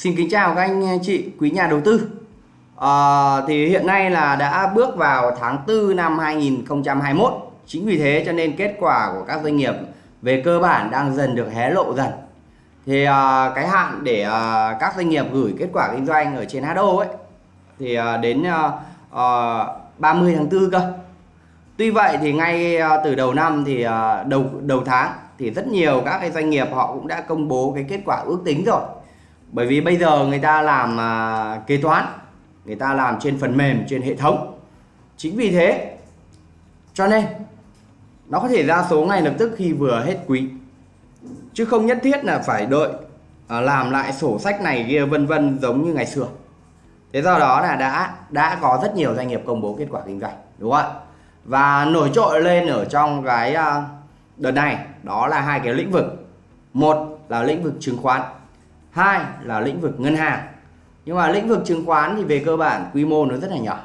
Xin kính chào các anh chị quý nhà đầu tư. À, Thì hiện nay là đã bước vào tháng 4 năm 2021 Chính vì thế cho nên kết quả của các doanh nghiệp về cơ bản đang dần được hé lộ dần. Thì à, cái hạn để à, các doanh nghiệp gửi kết quả kinh doanh ở trên HO ấy Thì à, đến à, à, 30 tháng 4 cơ. Tuy vậy thì ngay à, từ đầu năm thì à, đầu đầu tháng thì rất nhiều các cái doanh nghiệp họ cũng đã công bố cái kết quả ước tính rồi bởi vì bây giờ người ta làm à, kế toán người ta làm trên phần mềm trên hệ thống. Chính vì thế cho nên nó có thể ra số ngay lập tức khi vừa hết quý. Chứ không nhất thiết là phải đợi à, làm lại sổ sách này kia vân vân giống như ngày xưa. Thế do đó là đã đã có rất nhiều doanh nghiệp công bố kết quả kinh doanh đúng không ạ? Và nổi trội lên ở trong cái à, đợt này đó là hai cái lĩnh vực. Một là lĩnh vực chứng khoán hai là lĩnh vực ngân hàng. Nhưng mà lĩnh vực chứng khoán thì về cơ bản quy mô nó rất là nhỏ.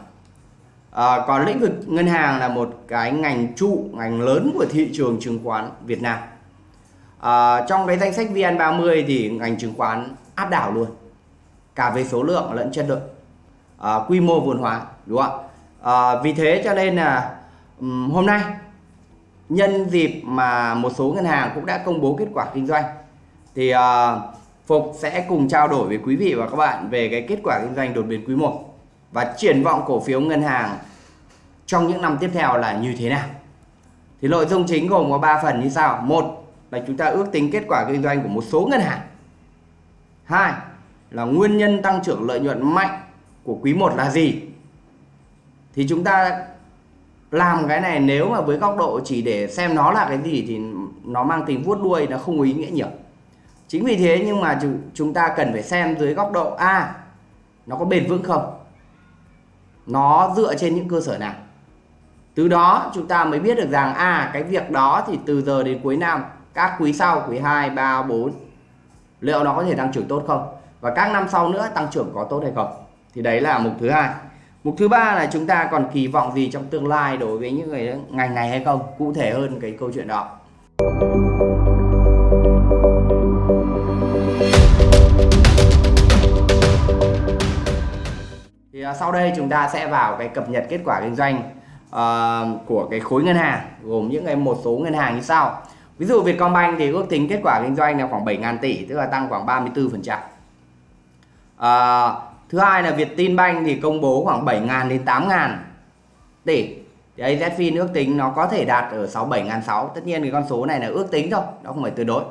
À, còn lĩnh vực ngân hàng là một cái ngành trụ ngành lớn của thị trường chứng khoán Việt Nam. À, trong cái danh sách VN30 thì ngành chứng khoán áp đảo luôn. Cả về số lượng lẫn chất lượng. À, quy mô vốn hóa đúng không ạ? À, vì thế cho nên là um, hôm nay nhân dịp mà một số ngân hàng cũng đã công bố kết quả kinh doanh thì uh, Phục sẽ cùng trao đổi với quý vị và các bạn về cái kết quả kinh doanh đột biến quý 1 và triển vọng cổ phiếu ngân hàng trong những năm tiếp theo là như thế nào. Thì nội dung chính gồm có 3 phần như sau. Một là chúng ta ước tính kết quả kinh doanh của một số ngân hàng. Hai là nguyên nhân tăng trưởng lợi nhuận mạnh của quý 1 là gì? Thì chúng ta làm cái này nếu mà với góc độ chỉ để xem nó là cái gì thì nó mang tính vuốt đuôi, nó không có ý nghĩa nhiều chính vì thế nhưng mà chúng ta cần phải xem dưới góc độ a, nó có bền vững không? Nó dựa trên những cơ sở nào? Từ đó chúng ta mới biết được rằng à cái việc đó thì từ giờ đến cuối năm, các quý sau, quý 2 3 4 liệu nó có thể tăng trưởng tốt không? Và các năm sau nữa tăng trưởng có tốt hay không? Thì đấy là mục thứ hai. Mục thứ ba là chúng ta còn kỳ vọng gì trong tương lai đối với những người, ngành này hay không? Cụ thể hơn cái câu chuyện đó. Thì uh, sau đây chúng ta sẽ vào cái cập nhật kết quả kinh doanh uh, của cái khối ngân hàng gồm những cái một số ngân hàng như sau. Ví dụ Vietcombank thì ước tính kết quả kinh doanh là khoảng 7.000 tỷ tức là tăng khoảng 34 phần trăm. Uh, thứ hai là Vietinbank thì công bố khoảng 7.000 đến 8.000 tỷ. Thì AZFIN ước tính nó có thể đạt ở 67.600 tất nhiên cái con số này là ước tính thôi nó không phải tuyệt đối.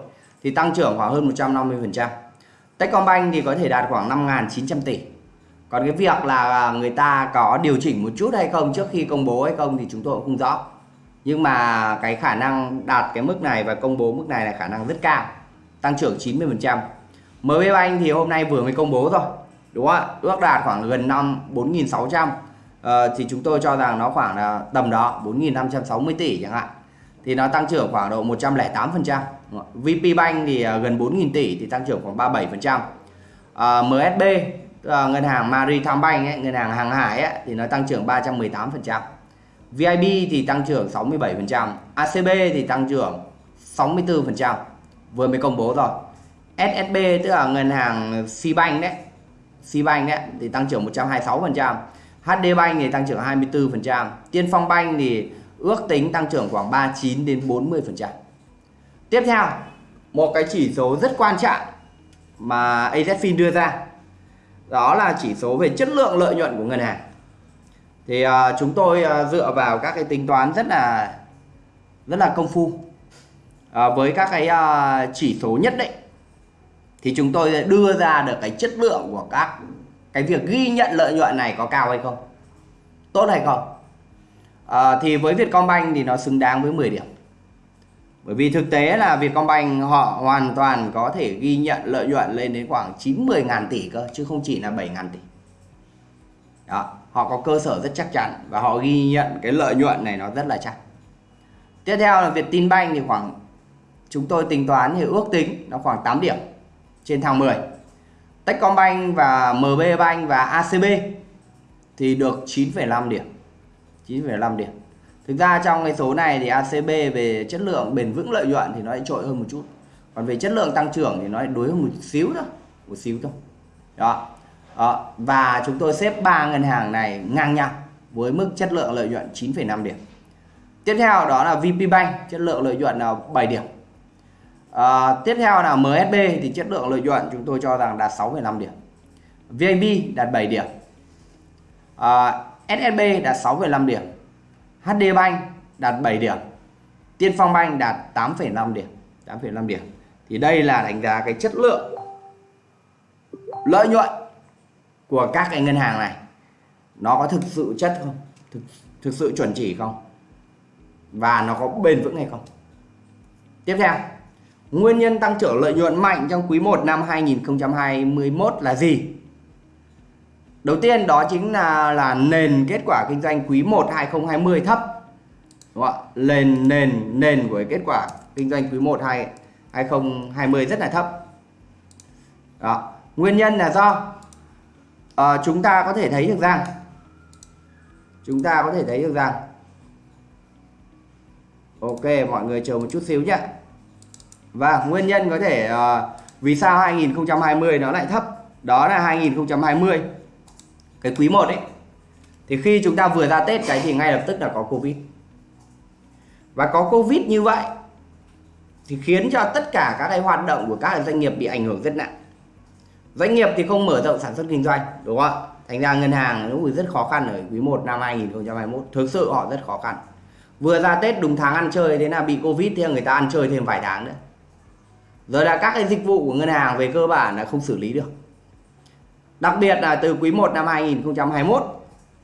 Thì tăng trưởng khoảng hơn 150%. Techcombank thì có thể đạt khoảng 5.900 tỷ còn cái việc là người ta có điều chỉnh một chút hay không trước khi công bố hay không thì chúng tôi cũng không rõ. Nhưng mà cái khả năng đạt cái mức này và công bố mức này là khả năng rất cao tăng trưởng 90 phần trăm. MB Bank thì hôm nay vừa mới công bố rồi đúng không ạ? Ước đạt khoảng gần năm 4.600 uh, ờ, thì chúng tôi cho rằng nó khoảng là tầm đó 4.560 tỷ chẳng hạn. Thì nó tăng trưởng khoảng độ 108 phần trăm. VP Bank thì ờ, gần 4.000 tỷ thì tăng trưởng khoảng 37 phần trăm. Ờ, uh, MSB Ờ, ngân hàng Maritime ấy, ngân hàng hàng hải ấy, thì nó tăng trưởng 318%, VIB thì tăng trưởng 67%, ACB thì tăng trưởng 64%, vừa mới công bố rồi. SSB tức là ngân hàng Cbank đấy Cbank đấy thì tăng trưởng 126%, HD Bank thì tăng trưởng 24%, Tiên Phong Bank thì ước tính tăng trưởng khoảng 39 đến 40%. Tiếp theo, một cái chỉ số rất quan trọng mà AZFIN đưa ra đó là chỉ số về chất lượng lợi nhuận của ngân hàng. Thì uh, chúng tôi uh, dựa vào các cái tính toán rất là rất là công phu. Uh, với các cái uh, chỉ số nhất định thì chúng tôi đưa ra được cái chất lượng của các cái việc ghi nhận lợi nhuận này có cao hay không tốt hay không à, thì với Vietcombank thì nó xứng đáng với 10 điểm bởi vì thực tế là Vietcombank họ hoàn toàn có thể ghi nhận lợi nhuận lên đến khoảng 90 ngàn tỷ cơ chứ không chỉ là 7 ngàn tỷ. Đó họ có cơ sở rất chắc chắn và họ ghi nhận cái lợi nhuận này nó rất là chắc. Tiếp theo là Vietinbank thì khoảng chúng tôi tính toán thì ước tính nó khoảng 8 điểm trên thang 10 Techcombank và MB Bank và ACB thì được 9,5 điểm 9,5 điểm thực ra trong cái số này thì ACB về chất lượng bền vững lợi nhuận thì nó lại trội hơn một chút. Còn về chất lượng tăng trưởng thì nó lại đối hơn một xíu thôi một xíu thôi. Đó. đó. Và chúng tôi xếp ba ngân hàng này ngang nhau với mức chất lượng lợi nhuận 9,5 điểm. Tiếp theo đó là VP Bank chất lượng lợi nhuận là 7 điểm. À, tiếp theo là MSB thì chất lượng lợi nhuận chúng tôi cho rằng đạt 6,5 điểm. VIB đạt 7 điểm. Ờ, à, SSB đạt 6,5 điểm. HD Bank đạt 7 điểm. Tiên Phong Bank đạt 8,5 điểm. 8,5 điểm. Thì đây là đánh giá cái chất lượng lợi nhuận của các cái ngân hàng này. Nó có thực sự chất không? Thực, thực sự chuẩn chỉ không? Và nó có bền vững hay không? Tiếp theo nguyên nhân tăng trưởng lợi nhuận mạnh trong quý 1 năm 2021 là gì? Đầu tiên đó chính là là nền kết quả kinh doanh quý 1 2020 thấp đúng không ạ? Nền nền nền của kết quả kinh doanh quý 1 2 2020 rất là thấp. Đó. Nguyên nhân là do à, chúng ta có thể thấy được rằng chúng ta có thể thấy được rằng ok mọi người chờ một chút xíu nhé và nguyên nhân có thể uh, vì sao 2020 nó lại thấp? Đó là 2020 cái quý 1 ấy, thì khi chúng ta vừa ra Tết cái thì ngay lập tức là có Covid. Và có Covid như vậy thì khiến cho tất cả các cái hoạt động của các doanh nghiệp bị ảnh hưởng rất nặng. Doanh nghiệp thì không mở rộng sản xuất kinh doanh, đúng không ạ? Thành ra ngân hàng nó rất khó khăn ở quý 1 năm 2021 thực sự họ rất khó khăn. Vừa ra Tết đúng tháng ăn chơi, thế là bị Covid thì người ta ăn chơi thêm vài tháng nữa. Rồi là các cái dịch vụ của ngân hàng về cơ bản là không xử lý được đặc biệt là từ quý 1 năm 2021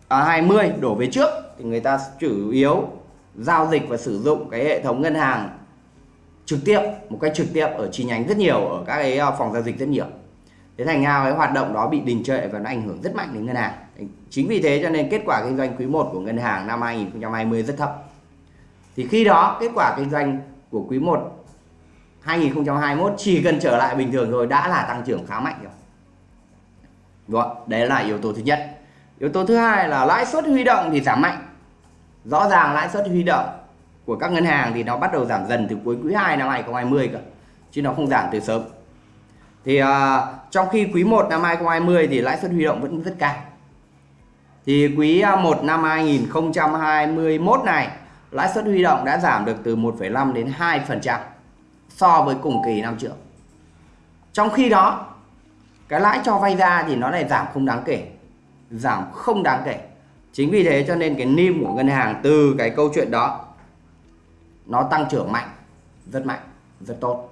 à, 20 đổ về trước thì người ta chủ yếu giao dịch và sử dụng cái hệ thống ngân hàng trực tiếp một cách trực tiếp ở chi nhánh rất nhiều ở các cái ờ, phòng giao dịch rất nhiều. Thế thành ra cái hoạt động đó bị đình trệ và nó ảnh hưởng rất mạnh đến ngân hàng. Chính vì thế cho nên kết quả kinh doanh quý 1 của ngân hàng năm 2020 rất thấp. Thì khi đó kết quả kinh doanh của quý 1 2021 chỉ cần trở lại bình thường rồi đã là tăng trưởng khá mạnh rồi. Đúng không? đấy là yếu tố thứ nhất yếu tố thứ hai là lãi suất huy động thì giảm mạnh rõ ràng lãi suất huy động của các ngân hàng thì nó bắt đầu giảm dần từ cuối quý 2 năm 2020 cơ chứ nó không giảm từ sớm thì uh, trong khi quý 1 năm 2020 thì lãi suất huy động vẫn rất cao thì quý 1 năm 2021 này lãi suất huy động đã giảm được từ 1,5 đến 2% so với cùng kỳ năm trước. Trong khi đó, cái lãi cho vay ra thì nó lại giảm không đáng kể. Giảm không đáng kể. Chính vì thế cho nên cái NIM của ngân hàng từ cái câu chuyện đó nó tăng trưởng mạnh, rất mạnh, rất tốt.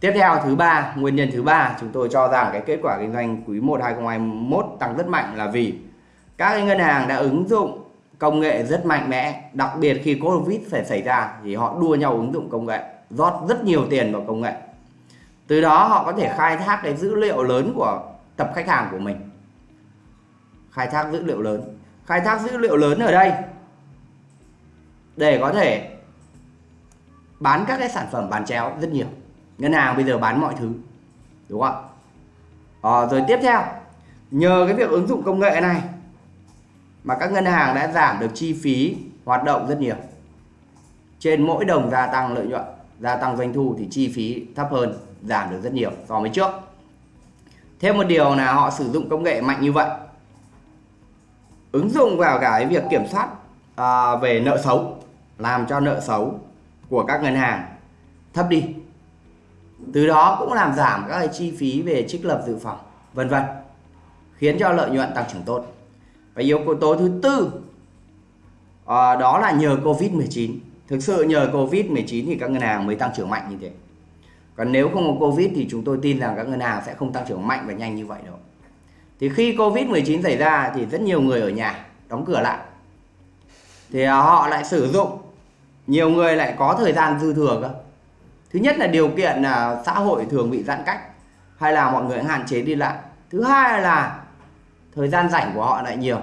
Tiếp theo thứ ba, nguyên nhân thứ ba chúng tôi cho rằng cái kết quả kinh doanh quý 1 2021 tăng rất mạnh là vì các ngân hàng đã ứng dụng công nghệ rất mạnh mẽ, đặc biệt khi Covid phải xảy ra thì họ đua nhau ứng dụng công nghệ rót rất nhiều tiền vào công nghệ từ đó họ có thể khai thác cái dữ liệu lớn của tập khách hàng của mình. Khai thác dữ liệu lớn. Khai thác dữ liệu lớn ở đây để có thể bán các cái sản phẩm bán chéo rất nhiều. Ngân hàng bây giờ bán mọi thứ đúng không à, rồi tiếp theo nhờ cái việc ứng dụng công nghệ này mà các ngân hàng đã giảm được chi phí hoạt động rất nhiều. Trên mỗi đồng gia tăng lợi nhuận gia tăng doanh thu thì chi phí thấp hơn giảm được rất nhiều so với trước. Thêm một điều là họ sử dụng công nghệ mạnh như vậy. Ứng dụng vào cái việc kiểm soát à, về nợ xấu làm cho nợ xấu của các ngân hàng thấp đi. Từ đó cũng làm giảm các cái chi phí về trích lập dự phòng vân vân khiến cho lợi nhuận tăng trưởng tốt. Và yếu tố thứ tư à, đó là nhờ covid 19 thực sự nhờ Covid-19 thì các ngân hàng mới tăng trưởng mạnh như thế còn nếu không có Covid thì chúng tôi tin rằng các ngân hàng sẽ không tăng trưởng mạnh và nhanh như vậy đâu. Thì khi Covid-19 xảy ra thì rất nhiều người ở nhà đóng cửa lại. Thì à, họ lại sử dụng. Nhiều người lại có thời gian dư thừa cơ. Thứ nhất là điều kiện là xã hội thường bị giãn cách hay là mọi người hạn chế đi lại. Thứ hai là thời gian rảnh của họ lại nhiều.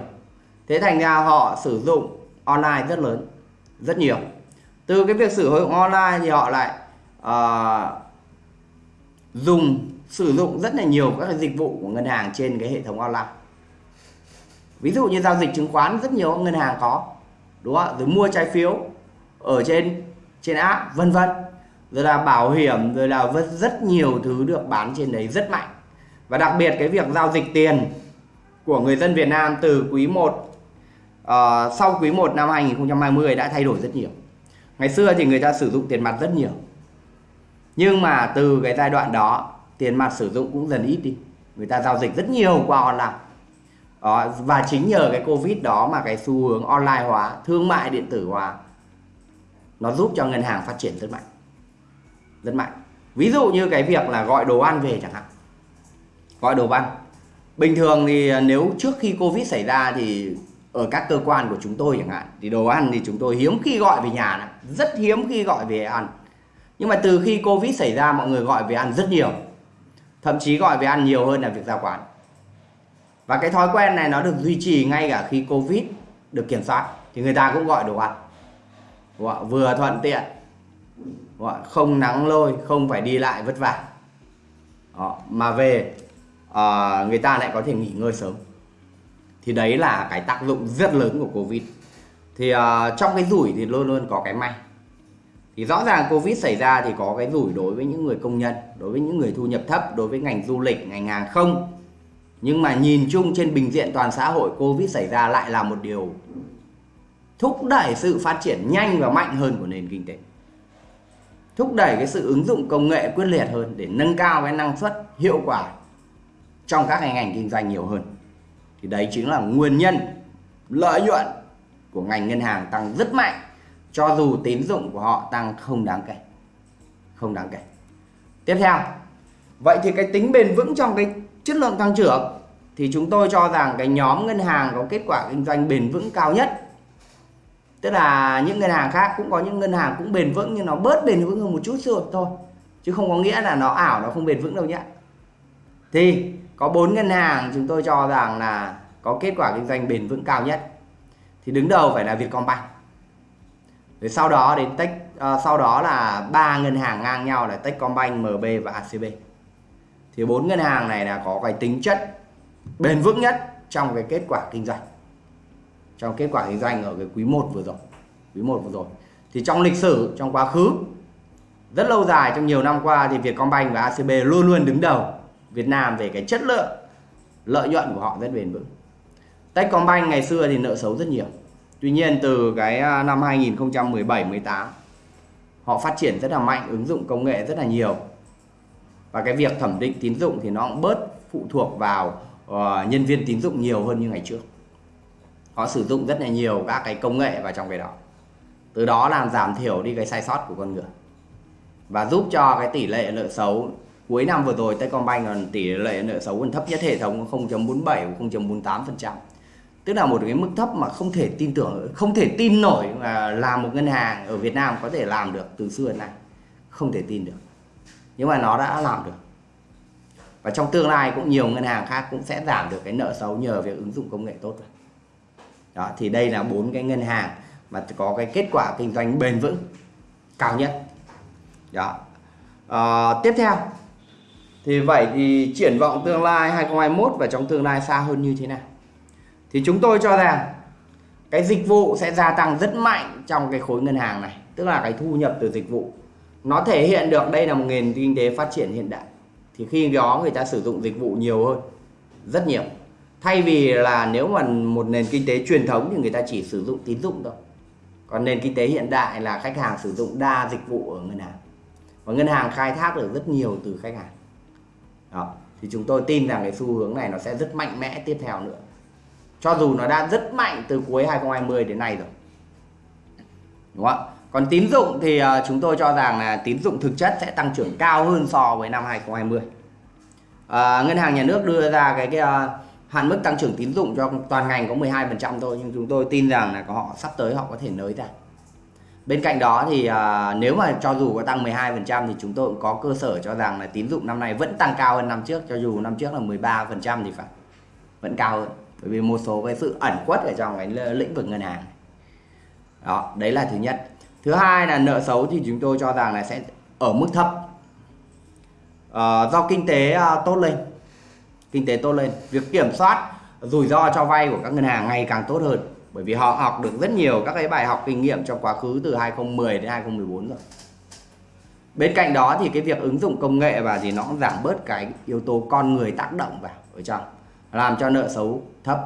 Thế thành ra họ sử dụng online rất lớn rất nhiều. Từ cái việc sử dụng online thì họ lại uh, dùng sử dụng rất là nhiều các dịch vụ của ngân hàng trên cái hệ thống online. Ví dụ như giao dịch chứng khoán rất nhiều ngân hàng có đúng không rồi mua trái phiếu ở trên trên app vân vân. Rồi là bảo hiểm rồi là rất nhiều thứ được bán trên đấy rất mạnh. Và đặc biệt cái việc giao dịch tiền của người dân Việt Nam từ quý 1 uh, ờ, sau quý 1 năm 2020 đã thay đổi rất nhiều. Ngày xưa thì người ta sử dụng tiền mặt rất nhiều nhưng mà từ cái giai đoạn đó tiền mặt sử dụng cũng dần ít đi. Người ta giao dịch rất nhiều qua online. Đó, và chính nhờ cái covid đó mà cái xu hướng online hóa thương mại điện tử hóa nó giúp cho ngân hàng phát triển rất mạnh. Rất mạnh. Ví dụ như cái việc là gọi đồ ăn về chẳng hạn. Gọi đồ ăn. Bình thường thì nếu trước khi covid xảy ra thì ở các cơ quan của chúng tôi chẳng hạn thì đồ ăn thì chúng tôi hiếm khi gọi về nhà này, rất hiếm khi gọi về ăn nhưng mà từ khi covid xảy ra mọi người gọi về ăn rất nhiều. Thậm chí gọi về ăn nhiều hơn là việc ra quán. Và cái thói quen này nó được duy trì ngay cả khi covid được kiểm soát. Thì người ta cũng gọi đồ ăn. Vừa thuận tiện không nắng lôi không phải đi lại vất vả. Đó, mà về à, người ta lại có thể nghỉ ngơi sớm. Thì đấy là cái tác dụng rất lớn của covid. Thì ờ, trong cái rủi thì luôn luôn có cái may thì rõ ràng covid xảy ra thì có cái rủi đối với những người công nhân, đối với những người thu nhập thấp, đối với ngành du lịch, ngành hàng không. Nhưng mà nhìn chung trên bình diện toàn xã hội, covid xảy ra lại là một điều thúc đẩy sự phát triển nhanh và mạnh hơn của nền kinh tế. Thúc đẩy cái sự ứng dụng công nghệ quyết liệt hơn để nâng cao cái năng suất, hiệu quả trong các ngành kinh doanh nhiều hơn. Thì đấy chính là nguyên nhân, lợi nhuận của ngành ngân hàng tăng rất mạnh cho dù tín dụng của họ tăng không đáng kể. Không đáng kể. Tiếp theo, vậy thì cái tính bền vững trong cái chất lượng tăng trưởng thì chúng tôi cho rằng cái nhóm ngân hàng có kết quả kinh doanh bền vững cao nhất. Tức là những ngân hàng khác, cũng có những ngân hàng cũng bền vững, nhưng nó bớt bền vững hơn một chút xíu thôi. Chứ không có nghĩa là nó ảo, nó không bền vững đâu nhé. Thì có bốn ngân hàng chúng tôi cho rằng là có kết quả kinh doanh bền vững cao nhất. Thì đứng đầu phải là Vietcombank rồi sau đó đến Tech à, ờ, sau đó là ba ngân hàng ngang nhau là Techcombank, MB và ACB thì bốn ngân hàng này là có cái tính chất bền vững nhất trong cái kết quả kinh doanh. Trong kết quả kinh doanh ở cái quý 1 vừa rồi quý 1 vừa rồi. Thì trong lịch sử trong quá khứ rất lâu dài trong nhiều năm qua thì Vietcombank và ACB luôn luôn đứng đầu Việt Nam về cái chất lượng lợi nhuận của họ rất bền vững. Techcombank ngày xưa thì nợ xấu rất nhiều. Tuy nhiên từ cái à, năm 2017 18 họ phát triển rất là mạnh ứng dụng công nghệ rất là nhiều. Và cái việc thẩm định tín dụng thì nó cũng bớt phụ thuộc vào uh, nhân viên tín dụng nhiều hơn như ngày trước. Họ sử dụng rất là nhiều các cái công nghệ vào trong cái đó. Từ đó làm giảm thiểu đi cái sai sót của con người. Và giúp cho cái tỷ lệ nợ xấu cuối năm vừa rồi Techcombank còn tỷ lệ nợ xấu còn thấp nhất hệ thống 0.47 0.48% tức là một cái mức thấp mà không thể tin tưởng không thể tin nổi mà làm một ngân hàng ở Việt Nam có thể làm được từ xưa đến nay. Không thể tin được. Nhưng mà nó đã làm được. Và trong tương lai cũng nhiều ngân hàng khác cũng sẽ giảm được cái nợ xấu nhờ việc ứng dụng công nghệ tốt rồi. Đó thì đây là bốn cái ngân hàng mà có cái kết quả kinh doanh bền vững cao nhất. Đó. À, tiếp theo. Thì vậy thì triển vọng tương lai 2021 và trong tương lai xa hơn như thế nào? Thì chúng tôi cho rằng cái dịch vụ sẽ gia tăng rất mạnh trong cái khối ngân hàng này, tức là cái thu nhập từ dịch vụ. Nó thể hiện được đây là một nền kinh tế phát triển hiện đại. Thì khi đó người ta sử dụng dịch vụ nhiều hơn, rất nhiều. Thay vì là nếu mà một nền kinh tế truyền thống thì người ta chỉ sử dụng tín dụng thôi. Còn nền kinh tế hiện đại là khách hàng sử dụng đa dịch vụ ở ngân hàng. Và ngân hàng khai thác được rất nhiều từ khách hàng. Đó, thì chúng tôi tin rằng cái xu hướng này nó sẽ rất mạnh mẽ tiếp theo nữa cho dù nó đã rất mạnh từ cuối 2020 đến nay rồi. Đúng không còn tín dụng thì à, chúng tôi cho rằng là tín dụng thực chất sẽ tăng trưởng cao hơn so với năm 2020 à, ngân hàng nhà nước đưa ra cái, cái uh, hạn mức tăng trưởng tín dụng cho toàn ngành có 12% thôi nhưng chúng tôi tin rằng là có họ sắp tới họ có thể nới ra. Bên cạnh đó thì à, nếu mà cho dù có tăng 12% thì chúng tôi cũng có cơ sở cho rằng là tín dụng năm nay vẫn tăng cao hơn năm trước cho dù năm trước là 13% thì phải vẫn cao hơn bởi vì một số cái sự ẩn khuất ở trong cái lĩnh vực ngân hàng. Đó đấy là thứ nhất. Thứ hai là nợ xấu thì chúng tôi cho rằng là sẽ ở mức thấp. À, do kinh tế ờ, tốt lên. Kinh tế tốt lên. Việc kiểm soát rủi ro cho vay của các ngân hàng ngày càng tốt hơn. Bởi vì họ học được rất nhiều các cái bài học kinh nghiệm trong quá khứ từ 2010 đến 2014 rồi. Bên cạnh đó thì cái việc ứng dụng công nghệ và thì nó cũng giảm bớt cái yếu tố con người tác động vào ở trong làm cho nợ xấu thấp.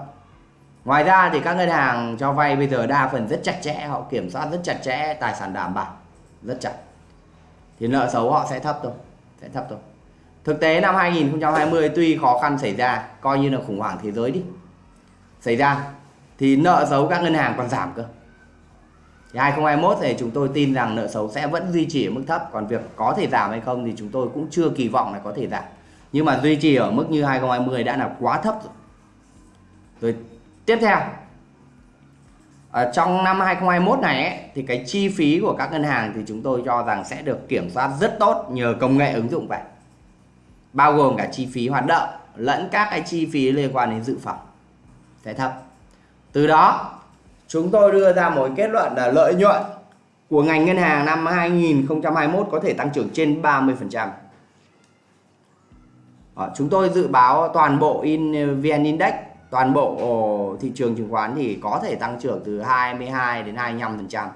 Ngoài ra thì các ngân hàng cho vay bây giờ đa phần rất chặt chẽ, họ kiểm soát rất chặt chẽ tài sản đảm bảo, rất chặt. Thì nợ xấu họ sẽ thấp thôi, sẽ thấp thôi. Thực tế năm 2020 tuy khó khăn xảy ra, coi như là khủng hoảng thế giới đi, xảy ra, thì nợ xấu các ngân hàng còn giảm cơ. Thì 2021 thì chúng tôi tin rằng nợ xấu sẽ vẫn duy trì ở mức thấp, còn việc có thể giảm hay không thì chúng tôi cũng chưa kỳ vọng là có thể giảm nhưng mà duy trì ở mức như 2020 đã là quá thấp rồi. Rồi tiếp theo ở trong năm 2021 này ấy, thì cái chi phí của các ngân hàng thì chúng tôi cho rằng sẽ được kiểm soát rất tốt nhờ công nghệ ứng dụng vậy. Bao gồm cả chi phí hoạt động lẫn các cái chi phí liên quan đến dự phòng. Sẽ thấp. Từ đó chúng tôi đưa ra một kết luận là lợi nhuận của ngành ngân hàng năm 2021 có thể tăng trưởng trên 30%. Đó, chúng tôi dự báo toàn bộ in ờ, VN Index, toàn bộ thị trường chứng khoán thì có thể tăng trưởng từ 22 đến 25%.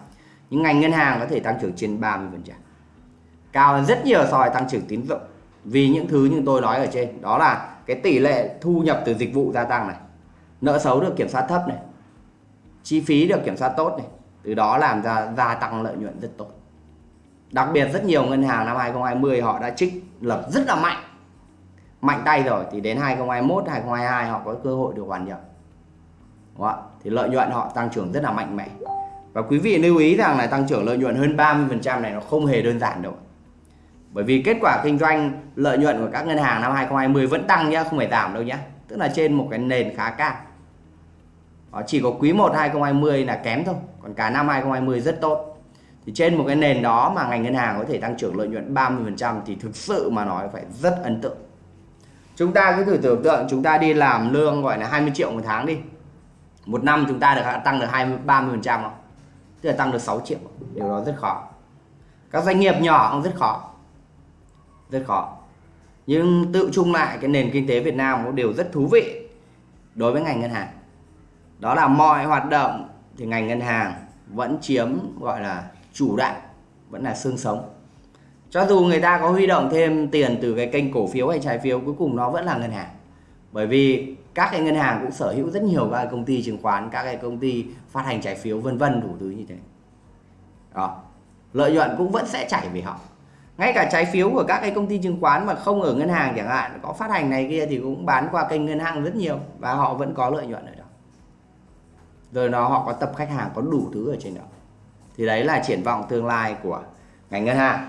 những ngành ngân hàng có thể tăng trưởng trên 30%. Cao hơn rất nhiều so với tăng trưởng tín dụng. Vì những thứ như tôi nói ở trên, đó là cái tỷ lệ thu nhập từ dịch vụ gia tăng này, nợ xấu được kiểm soát thấp này, chi phí được kiểm soát tốt này từ đó làm ra gia tăng lợi nhuận rất tốt đặc biệt rất nhiều ngân hàng năm 2020 họ đã trích lập rất là mạnh mạnh tay rồi thì đến 2021 2022 họ có cơ hội được hoàn nhập. Đúng không? thì lợi nhuận họ tăng trưởng rất là mạnh mẽ. Và quý vị lưu ý rằng là tăng trưởng lợi nhuận hơn 30% này nó không hề đơn giản đâu bởi vì kết quả kinh doanh lợi nhuận của các ngân hàng năm 2020 vẫn tăng nhá không phải giảm đâu nhá. Tức là trên một cái nền khá cao. Đó, chỉ có quý 1 2020 là kém thôi. Còn cả năm 2020 rất tốt. Thì trên một cái nền đó mà ngành ngân hàng có thể tăng trưởng lợi nhuận 30% thì thực sự mà nói phải rất ấn tượng chúng ta cứ thử tưởng tượng chúng ta đi làm lương gọi là 20 triệu một tháng đi. Một năm chúng ta được tăng được 20 30 không? Tức là tăng được 6 triệu. Điều đó rất khó. Các doanh nghiệp nhỏ cũng rất khó. Rất khó. Nhưng tự chung lại, cái nền kinh tế Việt Nam có điều rất thú vị đối với ngành ngân hàng. Đó là mọi hoạt động thì ngành ngân hàng vẫn chiếm, gọi là, chủ đạo, vẫn là xương sống cho dù người ta có huy động thêm tiền từ cái kênh cổ phiếu hay trái phiếu, cuối cùng nó vẫn là ngân hàng. Bởi vì các cái ngân hàng cũng sở hữu rất nhiều các công ty chứng khoán, các cái công ty phát hành trái phiếu, vân vân, đủ thứ như thế. Đó. Lợi nhuận cũng vẫn sẽ chảy về họ. Ngay cả trái phiếu của các cái công ty chứng khoán mà không ở ngân hàng chẳng hạn, có phát hành này kia thì cũng bán qua kênh ngân hàng rất nhiều và họ vẫn có lợi nhuận ở đó. Rồi nó, họ có tập khách hàng, có đủ thứ ở trên đó. Thì đấy là triển vọng tương lai của ngành ngân hàng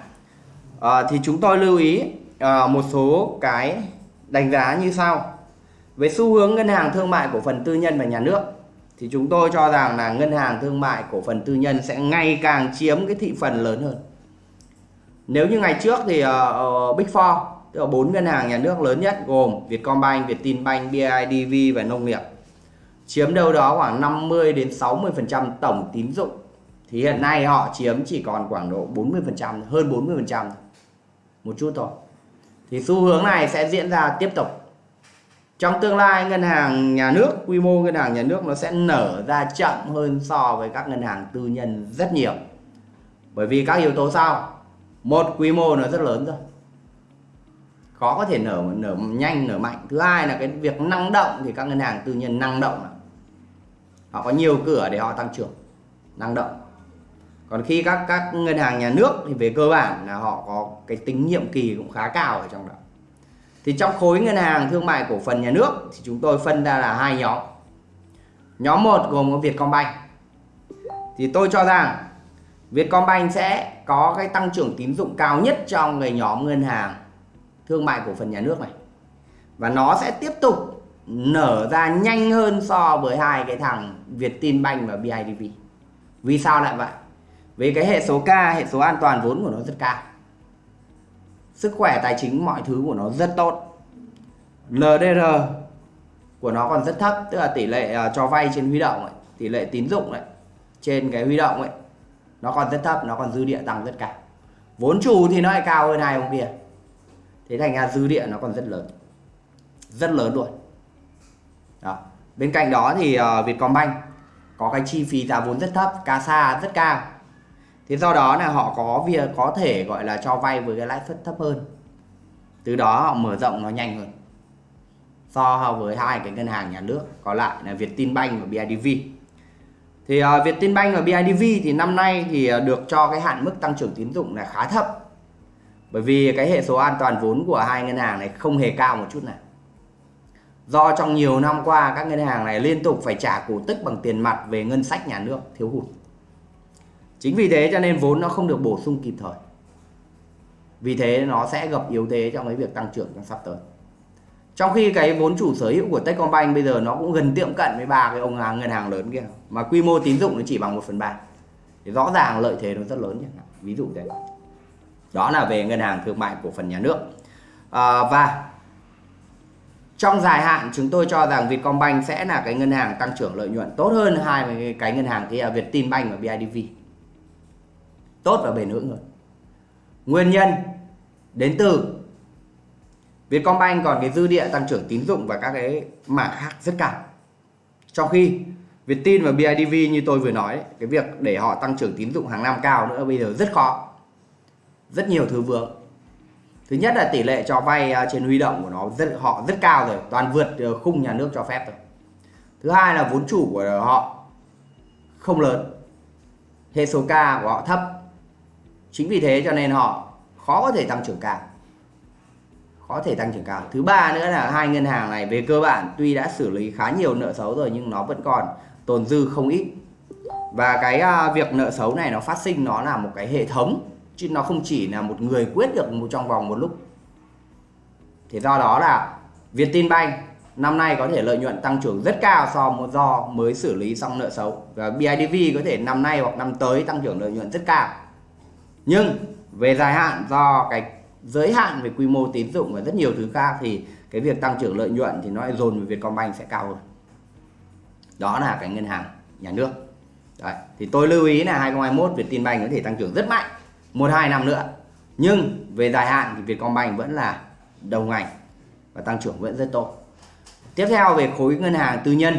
à, thì chúng tôi lưu ý à, một số cái đánh giá như sau. Về xu hướng ngân hàng thương mại cổ phần tư nhân và nhà nước thì chúng tôi cho rằng là ngân hàng thương mại cổ phần tư nhân sẽ ngày càng chiếm cái thị phần lớn hơn. Nếu như ngày trước thì uh, Big Four tức là bốn ngân hàng nhà nước lớn nhất gồm Vietcombank, Vietinbank, BIDV và nông nghiệp chiếm đâu đó khoảng 50 đến 60% tổng tín dụng. Thì hiện nay họ chiếm chỉ còn khoảng độ 40% hơn 40% một chút thôi. Thì xu hướng này sẽ diễn ra tiếp tục. Trong tương lai, ngân hàng nhà nước, quy mô ngân hàng nhà nước nó sẽ nở ra chậm hơn so với các ngân hàng tư nhân rất nhiều. Bởi vì các yếu tố sau. Một, quy mô nó rất lớn rồi. Khó có thể nở nở nhanh, nở mạnh. Thứ hai là cái việc năng động thì các ngân hàng tư nhân năng động họ có nhiều cửa để họ tăng trưởng, năng động còn khi các các ngân hàng nhà nước thì về cơ bản là họ có cái tính nhiệm kỳ cũng khá cao ở trong đó thì trong khối ngân hàng thương mại cổ phần nhà nước thì chúng tôi phân ra là hai nhóm nhóm một gồm có Vietcombank thì tôi cho rằng Vietcombank sẽ có cái tăng trưởng tín dụng cao nhất trong cái nhóm ngân hàng thương mại cổ phần nhà nước này và nó sẽ tiếp tục nở ra nhanh hơn so với hai cái thằng Vietinbank và BIDV. Vì sao lại vậy? Vì cái hệ số K, hệ số an toàn vốn của nó rất cao. Sức khỏe tài chính mọi thứ của nó rất tốt. LDR của nó còn rất thấp, tức là tỷ lệ à, cho vay trên huy động ấy, tỷ lệ tín dụng ấy, trên cái huy động ấy nó còn rất thấp, nó còn dư địa tăng rất cao. Vốn chủ thì nó lại cao hơn hai ông kia. Thế thành ra dư địa nó còn rất lớn. Rất lớn luôn đó. bên cạnh đó thì uh, Vietcombank có cái chi phí giá vốn rất thấp CASA rất cao thế do đó là họ có việc có thể gọi là cho vay với cái lãi suất thấp hơn. Từ đó họ mở rộng nó nhanh hơn. So với hai cái ngân hàng nhà nước còn lại là Vietinbank và BIDV thì uh, Vietinbank và BIDV thì năm nay thì à, được cho cái hạn mức tăng trưởng tín dụng là khá thấp. Bởi vì cái hệ số an toàn vốn của hai ngân hàng này không hề cao một chút nào. Do trong nhiều năm qua các ngân hàng này liên tục phải trả cổ tức bằng tiền mặt về ngân sách nhà nước thiếu hụt chính vì thế cho nên vốn nó không được bổ sung kịp thời. Vì thế nó sẽ gặp yếu thế trong cái việc tăng trưởng trong sắp tới. Trong khi cái vốn chủ sở hữu của Techcombank bây giờ nó cũng gần tiệm cận với ba cái ông hàng ngân hàng lớn kia. Mà quy mô tín dụng nó chỉ bằng 1 phần ba. Thì rõ ràng lợi thế nó rất lớn nhé ví dụ thế. Đó là về ngân hàng thương mại cổ phần nhà nước. À, và trong dài hạn chúng tôi cho rằng Vietcombank sẽ là cái ngân hàng tăng trưởng lợi nhuận tốt hơn hai cái ngân hàng kia Vietinbank và BIDV tốt và bền vững hơn nguyên nhân đến từ Vietcombank còn cái dư địa tăng trưởng tín dụng và các cái mảng khác rất cao. Trong khi Vietin và BIDV như tôi vừa nói, cái việc để họ tăng trưởng tín dụng hàng năm cao nữa bây giờ rất khó. Rất nhiều thứ vướng. Thứ nhất là tỷ lệ cho vay à, trên huy động của nó rất, họ rất cao rồi, toàn vượt ờ, khung nhà nước cho phép rồi. Thứ hai là vốn chủ của họ không lớn. Hệ số K của họ thấp chính vì thế cho nên họ khó có thể tăng trưởng cao. Khó thể tăng trưởng cao. Thứ ba nữa là hai ngân hàng này về cơ bản tuy đã xử lý khá nhiều nợ xấu rồi nhưng nó vẫn còn tồn dư không ít. Và cái à, việc nợ xấu này nó phát sinh nó là một cái hệ thống chứ nó không chỉ là một người quyết được một trong vòng một lúc. Thì do đó là Vietinbank năm nay có thể lợi nhuận tăng trưởng rất cao so với do mới xử lý xong nợ xấu. Và BIDV có thể năm nay hoặc năm tới tăng trưởng lợi nhuận rất cao nhưng về dài hạn, do cái giới hạn về quy mô tín dụng và rất nhiều thứ khác thì cái việc tăng trưởng lợi nhuận thì nó lại dồn về Vietcombank sẽ cao hơn. Đó là cái ngân hàng nhà nước. Đấy. thì tôi lưu ý là 2021 Vietinbank có thể tăng trưởng rất mạnh, một hai năm nữa. Nhưng về dài hạn thì Vietcombank vẫn là đầu ngành và tăng trưởng vẫn rất tốt. Tiếp theo về khối ngân hàng tư nhân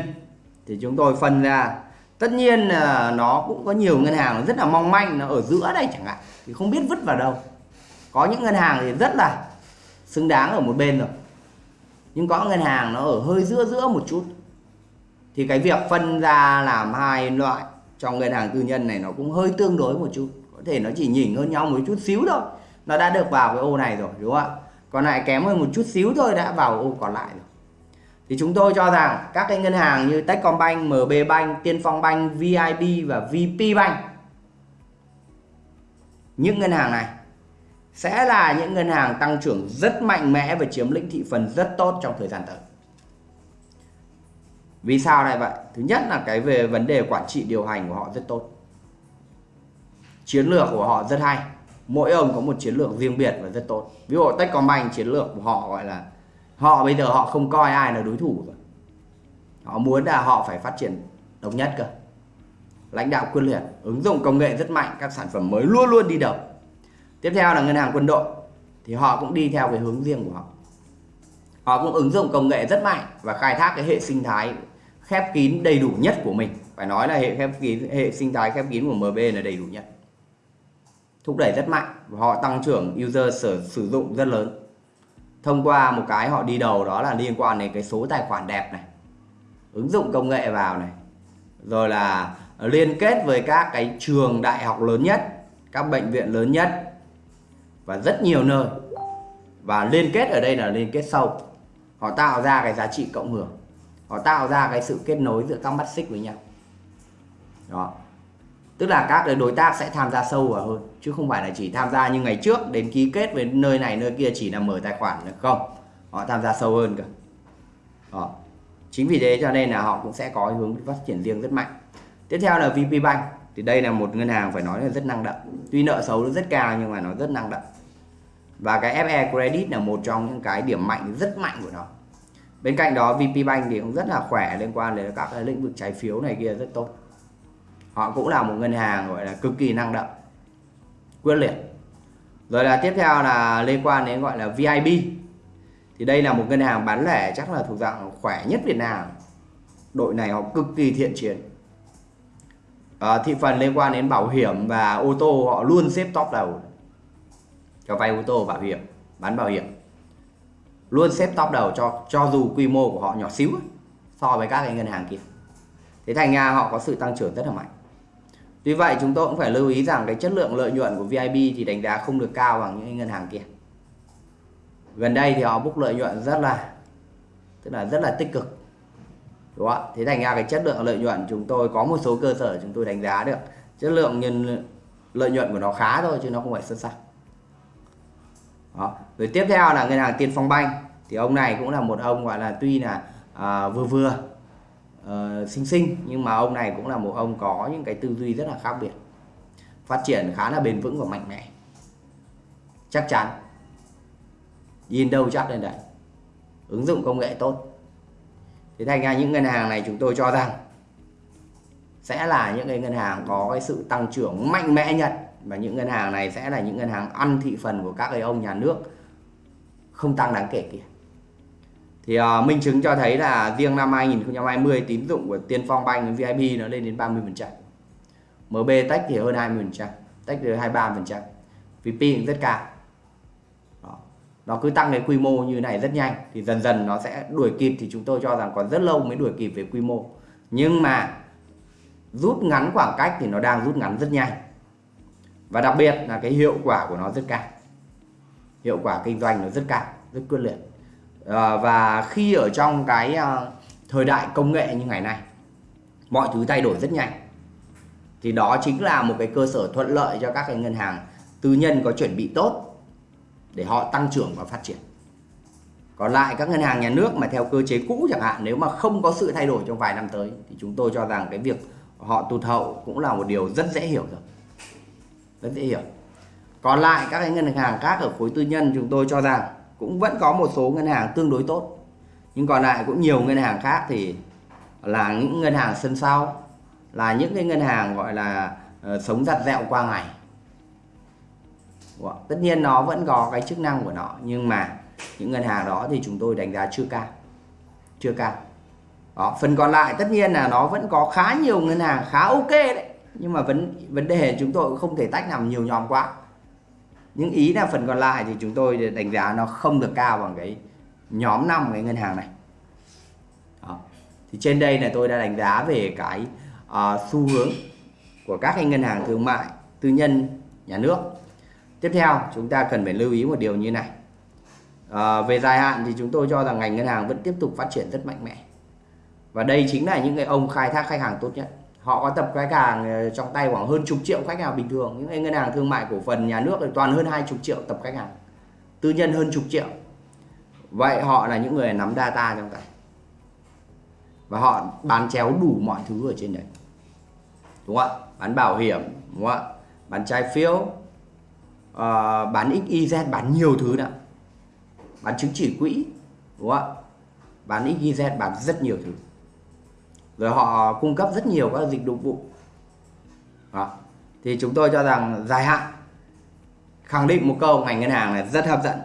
thì chúng tôi phân ra tất nhiên là nó cũng có nhiều ngân hàng rất là mong manh, nó ở giữa đây chẳng hạn, thì không biết vứt vào đâu. Có những ngân hàng thì rất là xứng đáng ở một bên rồi, nhưng có ngân hàng nó ở hơi giữa giữa một chút. Thì cái việc phân ra làm hai loại trong ngân hàng tư nhân này nó cũng hơi tương đối một chút, có thể nó chỉ nhỉnh hơn nhau một chút xíu thôi, nó đã được vào cái ô này rồi, đúng không ạ? Còn lại kém hơn một chút xíu thôi, đã vào ô còn lại rồi thì chúng tôi cho rằng các cái ngân hàng như Techcombank, MB Bank, Tiên Phong Bank, VIB và VP Bank những ngân hàng này sẽ là những ngân hàng tăng trưởng rất mạnh mẽ và chiếm lĩnh thị phần rất tốt trong thời gian tới. Vì sao lại vậy? Thứ nhất là cái về vấn đề quản trị điều hành của họ rất tốt. Chiến lược của họ rất hay. Mỗi ông có một chiến lược riêng biệt và rất tốt. Ví dụ Techcombank chiến lược của họ gọi là họ bây giờ họ không coi ai là đối thủ rồi. Họ muốn là họ phải phát triển độc nhất cơ. Lãnh đạo quyết liệt, ứng dụng công nghệ rất mạnh, các sản phẩm mới luôn luôn đi đầu. Tiếp theo là ngân hàng quân đội thì họ cũng đi theo cái hướng riêng của họ. Họ cũng ứng dụng công nghệ rất mạnh và khai thác cái hệ sinh thái khép kín đầy đủ nhất của mình. Phải nói là hệ khép kín hệ sinh thái khép kín của MB là đầy đủ nhất. Thúc đẩy rất mạnh và họ tăng trưởng user sử, sử dụng rất lớn thông qua một cái họ đi đầu đó là liên quan đến cái số tài khoản đẹp này, ứng dụng công nghệ vào này, rồi là liên kết với các cái trường đại học lớn nhất, các bệnh viện lớn nhất và rất nhiều nơi. Và liên kết ở đây là liên kết sâu họ tạo ra cái giá trị cộng hưởng. Họ tạo ra cái sự kết nối giữa các mắt xích với nhau. Đó tức là các đối tác sẽ tham gia sâu vào hơn, chứ không phải là chỉ tham gia như ngày trước đến ký kết với nơi này, nơi kia, chỉ là mở tài khoản được không. Họ tham gia sâu hơn cơ. Đó. chính vì thế cho nên là họ cũng sẽ có hướng phát triển riêng rất mạnh. Tiếp theo là VP Bank. Thì đây là một ngân hàng phải nói là rất năng động. Tuy nợ xấu nó rất cao nhưng mà nó rất năng động. Và cái FE Credit là một trong những cái điểm mạnh, rất mạnh của nó. Bên cạnh đó VP Bank thì cũng rất là khỏe liên quan đến các cái lĩnh vực trái phiếu này kia rất tốt họ cũng là một ngân hàng gọi là cực kỳ năng động quyết liệt. Rồi là tiếp theo là liên quan đến gọi là VIB thì đây là một ngân hàng bán lẻ chắc là thuộc dạng khỏe nhất Việt Nam. Đội này họ cực kỳ thiện chiến. À, thị phần liên quan đến bảo hiểm và ô tô họ luôn xếp top đầu. Cho vay ô tô bảo hiểm bán bảo hiểm. Luôn xếp top đầu cho cho dù quy mô của họ nhỏ xíu so với các cái ngân hàng kia. Thế thành ra họ có sự tăng trưởng rất là mạnh tuy vậy chúng tôi cũng phải lưu ý rằng cái chất lượng lợi nhuận của VIB thì đánh giá không được cao bằng những ngân hàng kia. Gần đây thì họ book lợi nhuận rất là tức là rất là tích cực. Đúng không ạ? Thế thành ra cái chất lượng lợi nhuận chúng tôi có một số cơ sở chúng tôi đánh giá được chất lượng nhân lợi nhuận của nó khá thôi chứ nó không phải xuất sắc. Đó. rồi tiếp theo là ngân hàng Tiên Phong Banh. Thì ông này cũng là một ông gọi là tuy là à, vừa vừa uh, xinh xinh nhưng mà ông này cũng là một ông có những cái tư duy rất là khác biệt. Phát triển khá là bền vững và mạnh mẽ. Chắc chắn. Nhìn đâu chắc lên đấy. Ứng dụng công nghệ tốt. Thế thành ra những ngân hàng này chúng tôi cho rằng sẽ là những cái ngân hàng có cái sự tăng trưởng mạnh mẽ nhất. Và những ngân hàng này sẽ là những ngân hàng ăn thị phần của các cái ông nhà nước không tăng đáng kể kia thì uh, minh chứng cho thấy là riêng năm 2020 tín dụng của Tiên Phong Bank VIP nó lên đến 30% MB tách thì hơn 20% tách thì 23% VP cũng rất cao. Đó. nó cứ tăng cái quy mô như này rất nhanh thì dần dần nó sẽ đuổi kịp. Thì chúng tôi cho rằng còn rất lâu mới đuổi kịp về quy mô. Nhưng mà rút ngắn khoảng cách thì nó đang rút ngắn rất nhanh. Và đặc biệt là cái hiệu quả của nó rất cao. Hiệu quả kinh doanh nó rất cao rất quyết liệt à, và khi ở trong cái ờ, thời đại công nghệ như ngày nay mọi thứ thay đổi rất nhanh. Thì đó chính là một cái cơ sở thuận lợi cho các cái ngân hàng tư nhân có chuẩn bị tốt để họ tăng trưởng và phát triển. Còn lại các ngân hàng nhà nước mà theo cơ chế cũ chẳng hạn nếu mà không có sự thay đổi trong vài năm tới thì chúng tôi cho rằng cái việc họ tụt hậu cũng là một điều rất dễ hiểu rồi. Rất dễ hiểu. Còn lại các cái ngân hàng khác ở khối tư nhân chúng tôi cho rằng cũng vẫn có một số ngân hàng tương đối tốt. Nhưng còn lại cũng nhiều ngân hàng khác thì là những ngân hàng sân sau là những cái ngân hàng gọi là uh, sống giặt dẹo qua ngày. Tất nhiên nó vẫn có cái chức năng của nó nhưng mà những ngân hàng đó thì chúng tôi đánh giá chưa cao chưa cao. Đó, phần còn lại tất nhiên là nó vẫn có khá nhiều ngân hàng khá ok đấy nhưng mà vấn vấn đề chúng tôi cũng không thể tách làm nhiều nhóm quá những ý là phần còn lại thì chúng tôi đánh giá nó không được cao bằng cái nhóm năm cái ngân hàng này. Đó. thì trên đây là tôi đã đánh giá về cái uh, xu hướng của các cái ngân hàng thương mại tư nhân nhà nước. Tiếp theo chúng ta cần phải lưu ý một điều như này. À, về dài hạn thì chúng tôi cho rằng ngành ngân hàng vẫn tiếp tục phát triển rất mạnh mẽ. Và đây chính là những cái ông khai thác khách hàng tốt nhất họ có tập khách hàng ờ, trong tay khoảng hơn chục triệu khách hàng bình thường. Những ngân hàng thương mại cổ phần nhà nước thì toàn hơn hai chục triệu tập khách hàng. Tư nhân hơn chục triệu. Vậy họ là những người nắm data trong tay. Và họ bán chéo đủ mọi thứ ở trên đấy. Đúng không ạ? Bán bảo hiểm đúng không ạ? Bán trái phiếu. Uh, bán XYZ bán nhiều thứ nữa. Bán chứng chỉ quỹ đúng không ạ? Bán XYZ bán rất nhiều thứ rồi họ cung cấp rất nhiều các dịch vụ. Đó. thì chúng tôi cho rằng dài hạn. Khẳng định một câu ngành ngân hàng này rất hấp dẫn.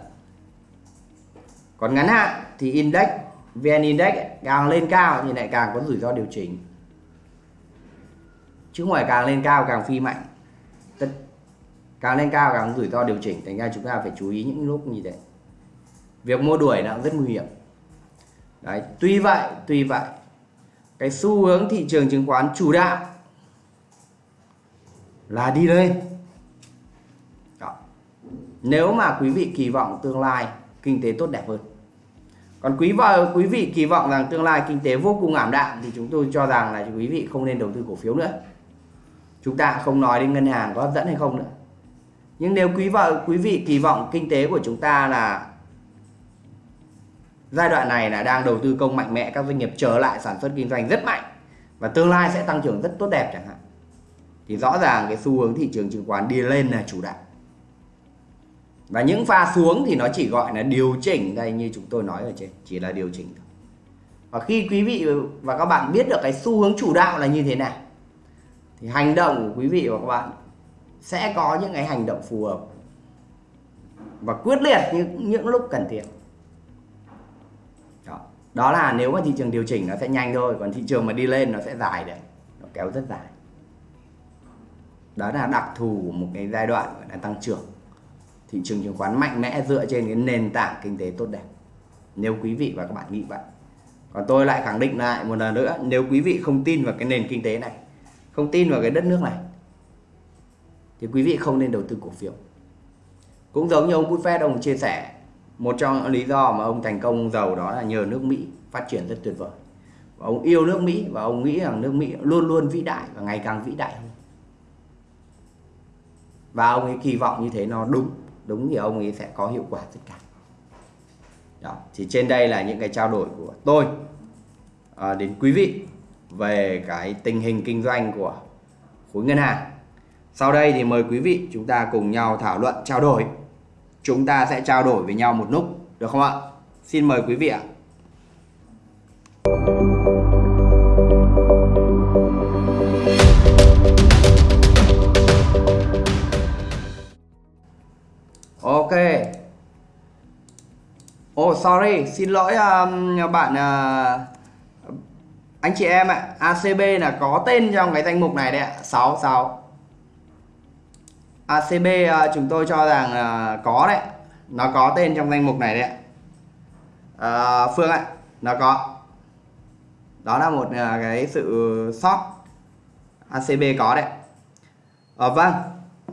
Còn ngắn hạn thì index vn index càng lên cao thì lại càng có rủi ro điều chỉnh. Chứ ngoài càng lên cao càng phi mạnh. Tất, càng lên cao càng rủi ro điều chỉnh thành ra chúng ta phải chú ý những lúc như thế. Việc mua đuổi nó rất nguy hiểm. Đấy tuy vậy tuy vậy cái xu hướng thị trường chứng khoán chủ đạo là đi lên. Đó. nếu mà quý vị kỳ vọng tương lai kinh tế tốt đẹp hơn. Còn quý vợ, quý vị kỳ vọng rằng tương lai kinh tế vô cùng ảm đạm thì chúng tôi cho rằng là quý vị không nên đầu tư cổ phiếu nữa. Chúng ta không nói đến ngân hàng có hấp dẫn hay không nữa. Nhưng nếu quý vợ, quý vị kỳ vọng kinh tế của chúng ta là giai đoạn này là đang đầu tư công mạnh mẽ, các doanh nghiệp trở lại sản xuất kinh doanh rất mạnh và tương lai sẽ tăng trưởng rất tốt đẹp chẳng hạn. Thì rõ ràng cái xu hướng thị trường chứng khoán đi lên là chủ đạo. Và những pha xuống thì nó chỉ gọi là điều chỉnh đây, như chúng tôi nói ở trên, chỉ là điều chỉnh thôi. Và khi quý vị và các bạn biết được cái xu hướng chủ đạo là như thế nào, thì hành động của quý vị và các bạn sẽ có những cái hành động phù hợp và quyết liệt những những lúc cần thiết đó. là nếu mà thị trường điều chỉnh nó sẽ nhanh thôi, còn thị trường mà đi lên nó sẽ dài đấy. Nó kéo rất dài. Đó là đặc thù của một cái giai đoạn gọi là tăng trưởng. Thị trường chứng khoán mạnh mẽ dựa trên cái nền tảng kinh tế tốt đẹp. Nếu quý vị và các bạn nghĩ vậy. Còn tôi lại khẳng định lại một lần nữa, nếu quý vị không tin vào cái nền kinh tế này, không tin vào cái đất nước này, thì quý vị không nên đầu tư cổ phiếu. Cũng giống như ông Buffett ông chia sẻ một trong những lý do mà ông thành công giàu đó là nhờ nước Mỹ phát triển rất tuyệt vời. Và ông yêu nước Mỹ và ông nghĩ rằng nước Mỹ luôn luôn vĩ đại và ngày càng vĩ đại hơn. Và ông ấy kỳ vọng như thế nó đúng đúng thì ông ấy sẽ có hiệu quả tất cả. Đó. thì trên đây là những cái trao đổi của tôi à, đến quý vị về cái tình hình kinh doanh của khối ngân hàng. Sau đây thì mời quý vị chúng ta cùng nhau thảo luận trao đổi chúng ta sẽ trao đổi với nhau một lúc được không ạ xin mời quý vị ạ Ok. Oh sorry, xin lỗi um, bạn uh, anh chị em ạ. ACB là có tên trong cái danh mục này đấy ạ. 66. ACB à, chúng tôi cho rằng có đấy. Nó có tên trong danh mục này đấy à, Phương ạ, nó có. Đó là một à, cái sự sót. ACB có đấy. à, vâng,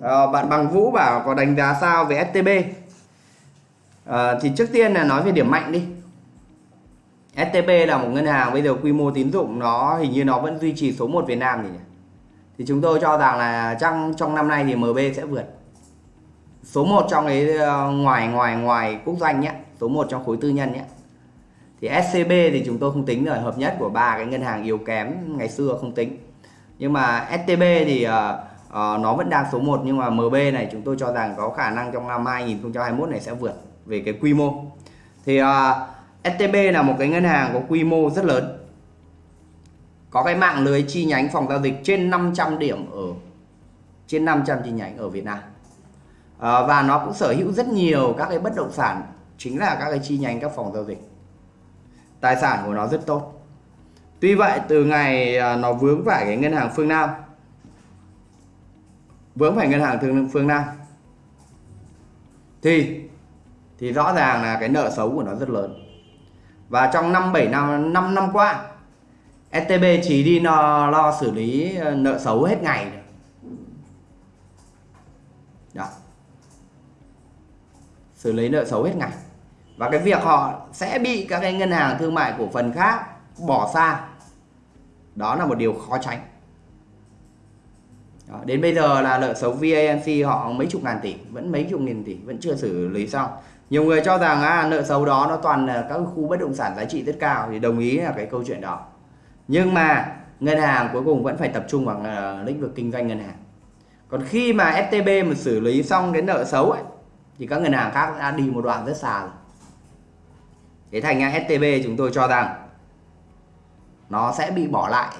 à, bạn bằng Vũ bảo có đánh giá sao về STB à, ờ, thì trước tiên là nói về điểm mạnh đi STB là một ngân hàng bây giờ quy mô tín dụng nó hình như nó vẫn duy trì số 1 Việt Nam nhỉ thì chúng tôi cho rằng là trong trong năm nay thì MB sẽ vượt. Số 1 trong cái ờ, ngoài ngoài ngoài quốc doanh nhé số 1 trong khối tư nhân nhé. Thì SCB thì chúng tôi không tính rồi hợp nhất của ba cái ngân hàng yếu kém ngày xưa không tính. Nhưng mà STB thì uh, uh, nó vẫn đang số 1 nhưng mà MB này chúng tôi cho rằng có khả năng trong năm 2021 này sẽ vượt về cái quy mô. Thì uh, STB là một cái ngân hàng có quy mô rất lớn có cái mạng lưới chi nhánh phòng giao dịch trên 500 điểm ở trên 500 chi nhánh ở Việt Nam. À, và nó cũng sở hữu rất nhiều các cái bất động sản chính là các cái chi nhánh các phòng giao dịch. Tài sản của nó rất tốt. Tuy vậy từ ngày ờ, nó vướng phải cái ngân hàng phương Nam vướng phải ngân hàng thương phương Nam thì thì rõ ràng là cái nợ xấu của nó rất lớn. Và trong năm 7 năm 5 năm qua STB chỉ đi lo, lo xử lý ờ, nợ xấu hết ngày Đó. xử lý nợ xấu hết ngày. Và cái việc họ sẽ bị các cái ngân hàng thương mại cổ phần khác bỏ xa đó là một điều khó tránh. Đó, đến bây giờ là nợ xấu VANC họ mấy chục ngàn tỷ vẫn mấy chục nghìn tỷ vẫn chưa xử lý xong. Nhiều người cho rằng à, nợ xấu đó nó toàn là các khu bất động sản giá trị rất cao thì đồng ý là cái câu chuyện đó nhưng mà ngân hàng cuối cùng vẫn phải tập trung vào ờ, lĩnh vực kinh doanh ngân hàng. Còn khi mà STB mà xử lý xong cái nợ xấu ấy, thì các ngân hàng khác đã đi một đoạn rất xa rồi. Thế thành ra STB chúng tôi cho rằng nó sẽ bị bỏ lại.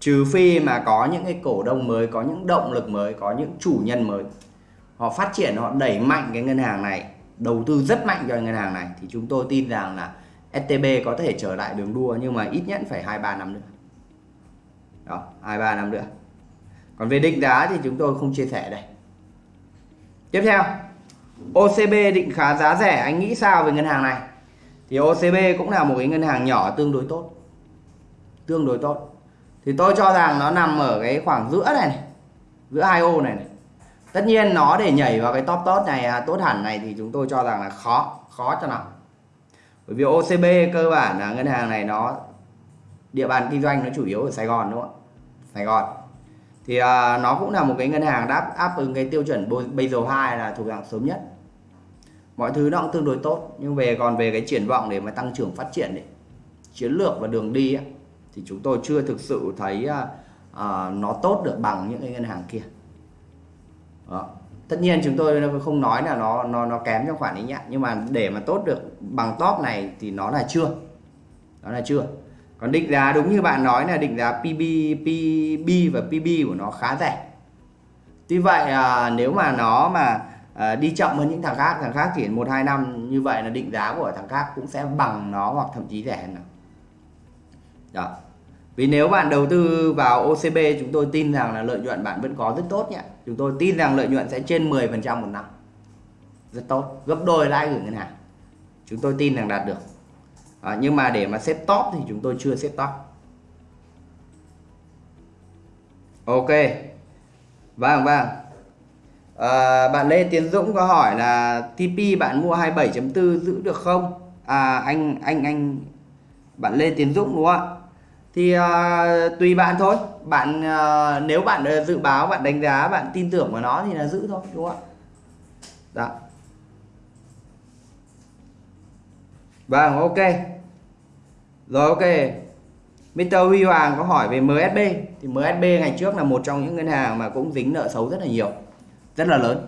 Trừ phi mà có những cái cổ đông mới, có những động lực mới, có những chủ nhân mới. Họ phát triển, họ đẩy mạnh cái ngân hàng này, đầu tư rất mạnh cho ngân hàng này, thì chúng tôi tin rằng là STB có thể trở lại đường đua nhưng mà ít nhất phải hai ba năm nữa. Đó hai ba năm nữa. Còn về định giá thì chúng tôi không chia sẻ đây. Tiếp theo OCB định khá giá rẻ. Anh nghĩ sao về ngân hàng này? Thì OCB cũng là một cái ngân hàng nhỏ tương đối tốt. Tương đối tốt. Thì tôi cho rằng nó nằm ở cái khoảng giữa này, này giữa hai ô này, này. Tất nhiên nó để nhảy vào cái top tốt này à, tốt hẳn này thì chúng tôi cho rằng là khó khó cho nào bởi vì OCB cơ bản là ngân hàng này nó địa bàn kinh doanh nó chủ yếu ở Sài Gòn đúng không ạ? Sài Gòn. Thì à, nó cũng là một cái ngân hàng đáp áp ứng cái tiêu chuẩn Basel 2 là thuộc dạng sớm nhất. Mọi thứ nó cũng tương đối tốt nhưng về còn về cái triển vọng để mà tăng trưởng phát triển đấy chiến lược và đường đi ấy, thì chúng tôi chưa thực sự thấy uh, nó tốt được bằng những cái ngân hàng kia. Đó tất nhiên chúng tôi không nói là nó nó nó kém trong khoản ấy nhá. Nhưng mà để mà tốt được bằng top này thì nó là chưa. Nó là chưa. Còn định giá đúng như bạn nói là định giá PB, PB và PB của nó khá rẻ. Tuy vậy à, nếu mà nó mà à, đi chậm hơn những thằng khác thằng khác chỉ một hai năm như vậy là định giá của thằng khác cũng sẽ bằng nó hoặc thậm chí rẻ hơn đó vì nếu bạn đầu tư vào OCB chúng tôi tin rằng là lợi nhuận bạn vẫn có rất tốt nhé. Chúng tôi tin rằng lợi nhuận sẽ trên 10% một năm. Rất tốt. Gấp đôi lãi gửi ngân hàng. Chúng tôi tin rằng đạt được. À, nhưng mà để mà xếp top thì chúng tôi chưa xếp top. Ok. Vâng vâng. À, bạn Lê Tiến Dũng có hỏi là TP bạn mua 27.4 giữ được không? À anh anh anh bạn Lê Tiến Dũng đúng không ạ? Thì uh, tùy bạn thôi. Bạn uh, nếu bạn uh, dự báo bạn đánh giá bạn tin tưởng vào nó thì là giữ thôi đúng không ạ? Đó. Vâng ok. Rồi ok. Mr. Huy Hoàng có hỏi về MSB thì MSB ngày trước là một trong những ngân hàng mà cũng dính nợ xấu rất là nhiều rất là lớn.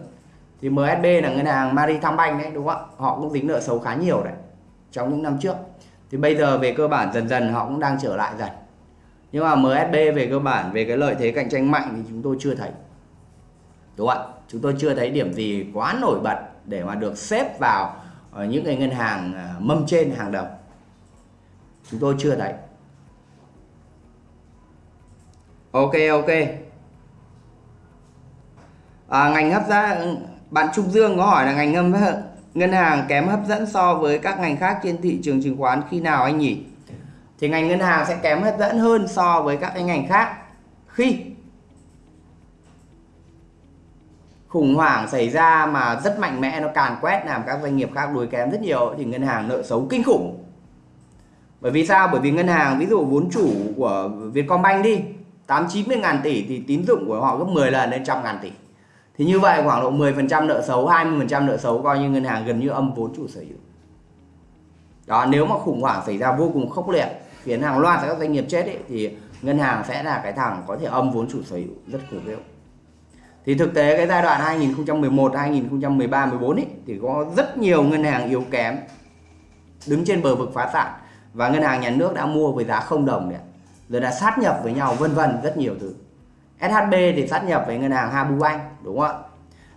Thì MSB là ngân hàng Maritime Bank đấy đúng không ạ? Họ cũng dính nợ xấu khá nhiều đấy trong những năm trước thì bây giờ về cơ bản dần dần họ cũng đang trở lại dần. Nhưng mà MSB về cơ bản về cái lợi thế cạnh tranh mạnh thì chúng tôi chưa thấy. Đúng không ạ? Chúng tôi chưa thấy điểm gì quá nổi bật để mà được xếp vào ờ, những cái ngân hàng ờ, mâm trên hàng đầu. Chúng tôi chưa thấy. Ok ok. À, ngành hấp dẫn bạn Trung Dương có hỏi là ngành ngân ngân hàng kém hấp dẫn so với các ngành khác trên thị trường chứng khoán khi nào anh nhỉ? Thì ngành ngân hàng sẽ kém hấp dẫn hơn so với các cái ngành khác khi khủng hoảng xảy ra mà rất mạnh mẽ nó càn quét làm các doanh nghiệp khác đuối kém rất nhiều thì ngân hàng nợ xấu kinh khủng. Bởi vì sao? Bởi vì ngân hàng, ví dụ vốn chủ của Vietcombank đi 8 90 ngàn tỷ thì tín dụng của họ gấp 10 lần lên trăm ngàn tỷ thì như vậy khoảng độ 10% nợ xấu 20% nợ xấu coi như ngân hàng gần như âm vốn chủ sở hữu. Đó nếu mà khủng hoảng xảy ra vô cùng khốc liệt khiến hàng loạt các doanh nghiệp chết ấy, thì ngân hàng sẽ là cái thằng có thể âm vốn chủ sở hữu rất khủng khiếp. Thì thực tế cái giai đoạn 2011 2013 14 ấy thì có rất nhiều ngân hàng yếu kém đứng trên bờ vực phá sản và ngân hàng nhà nước đã mua với giá không đồng đấy rồi đã sát nhập với nhau vân vân rất nhiều thứ. SHB thì sát nhập với ngân hàng Habu Bank đúng không ạ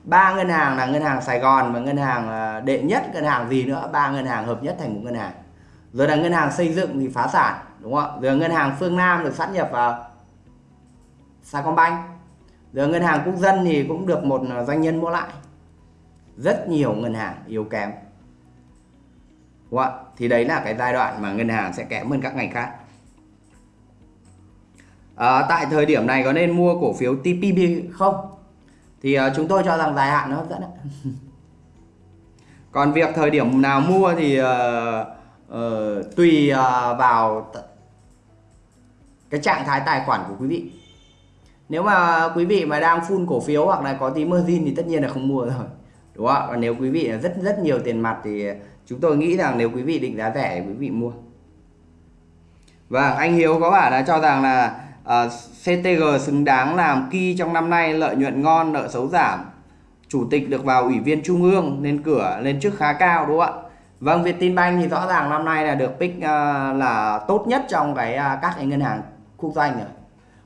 ba ngân hàng là ngân hàng Sài Gòn và ngân hàng đệ nhất ngân hàng gì nữa ba ngân hàng hợp nhất thành một ngân hàng rồi là ngân hàng xây dựng thì phá sản đúng không ạ rồi ngân hàng phương Nam được sát nhập vào Sacombank rồi ngân hàng quốc dân thì cũng được một doanh nhân mua lại rất nhiều ngân hàng yếu kém đúng không ạ thì đấy là cái giai đoạn mà ngân hàng sẽ kém hơn các ngành khác à, tại thời điểm này có nên mua cổ phiếu TPB không? Thì à, chúng tôi cho rằng dài hạn nó hấp dẫn còn việc thời điểm nào mua thì à, à, tùy à, vào cái trạng thái tài khoản của quý vị. Nếu mà quý vị mà đang full cổ phiếu hoặc là có tí margin thì tất nhiên là không mua rồi đúng không còn nếu quý vị rất rất nhiều tiền mặt thì chúng tôi nghĩ rằng nếu quý vị định giá rẻ thì quý vị mua. Và vâng, anh Hiếu có bảo là cho rằng là Ờ, CTG xứng đáng làm kỳ trong năm nay lợi nhuận ngon nợ xấu giảm. Chủ tịch được vào ủy viên trung ương nên cửa lên trước khá cao đúng không ạ? Vâng Vietinbank thì rõ ràng năm nay là được pick uh, là tốt nhất trong cái uh, các cái ngân hàng quốc doanh rồi.